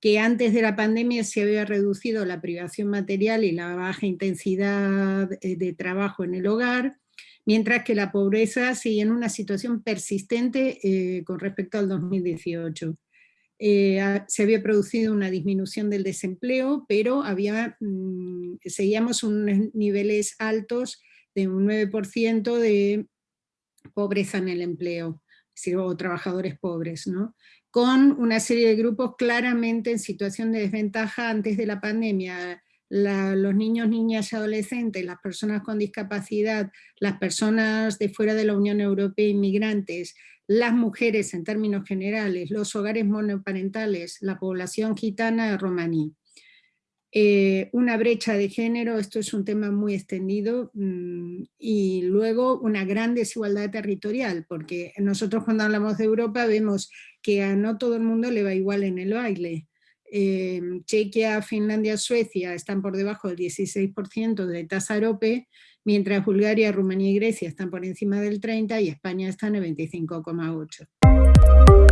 que antes de la pandemia se había reducido la privación material y la baja intensidad eh, de trabajo en el hogar, mientras que la pobreza sigue en una situación persistente eh, con respecto al 2018. Eh, se había producido una disminución del desempleo, pero había, mm, seguíamos unos niveles altos de un 9% de pobreza en el empleo, o trabajadores pobres, ¿no? con una serie de grupos claramente en situación de desventaja antes de la pandemia, los niños, niñas y adolescentes, las personas con discapacidad, las personas de fuera de la Unión Europea, inmigrantes, las mujeres en términos generales, los hogares monoparentales, la población gitana romaní. Eh, una brecha de género, esto es un tema muy extendido, mm, y luego una gran desigualdad territorial, porque nosotros cuando hablamos de Europa vemos que a no todo el mundo le va igual en el baile. Eh, Chequia, Finlandia, Suecia están por debajo del 16% de tasa mientras Bulgaria, Rumanía y Grecia están por encima del 30% y España está en el 25,8%.